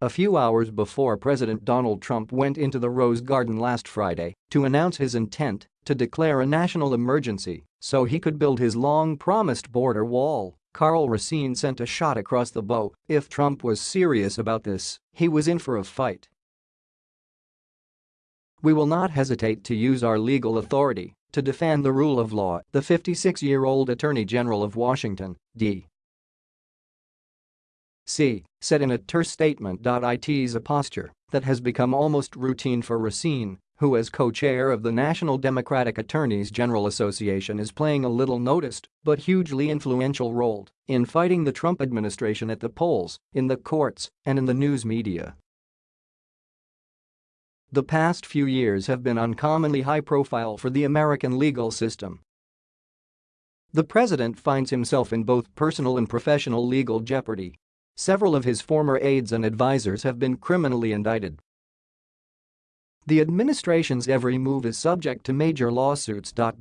A few hours before President Donald Trump went into the Rose Garden last Friday to announce his intent to declare a national emergency so he could build his long-promised border wall, Karl Racine sent a shot across the bow. If Trump was serious about this, he was in for a fight. We will not hesitate to use our legal authority to defend the rule of law, the 56-year-old Attorney General of Washington, D. C. said in a terse statement. It's a posture that has become almost routine for Racine, who as co-chair of the National Democratic Attorneys General Association is playing a little noticed but hugely influential role in fighting the Trump administration at the polls, in the courts, and in the news media. The past few years have been uncommonly high-profile for the American legal system. The president finds himself in both personal and professional legal jeopardy Several of his former aides and advisers have been criminally indicted. The administration's every move is subject to major lawsuits. But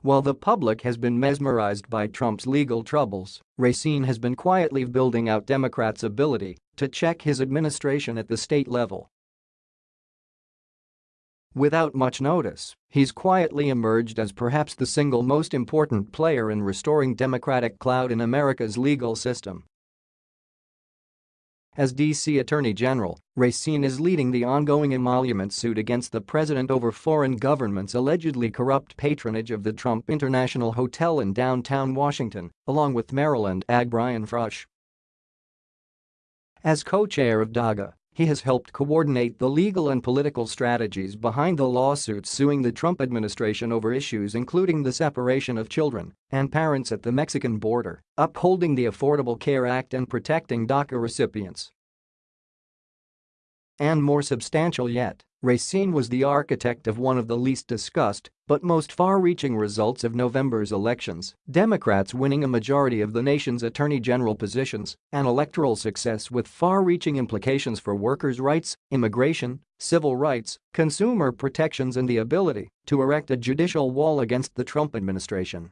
while the public has been mesmerized by Trump's legal troubles, Racine has been quietly building out Democrats' ability to check his administration at the state level. Without much notice, he's quietly emerged as perhaps the single most important player in restoring Democratic clout in America's legal system. As D.C. Attorney General, Racine is leading the ongoing emolument suit against the president over foreign government's allegedly corrupt patronage of the Trump International Hotel in downtown Washington, along with Maryland Ag Brian Frosh. As co-chair of DAGA, he has helped coordinate the legal and political strategies behind the lawsuits suing the Trump administration over issues including the separation of children and parents at the Mexican border, upholding the Affordable Care Act and protecting DACA recipients. And more substantial yet, Racine was the architect of one of the least discussed but most far-reaching results of November's elections, Democrats winning a majority of the nation's attorney general positions, an electoral success with far-reaching implications for workers' rights, immigration, civil rights, consumer protections and the ability to erect a judicial wall against the Trump administration.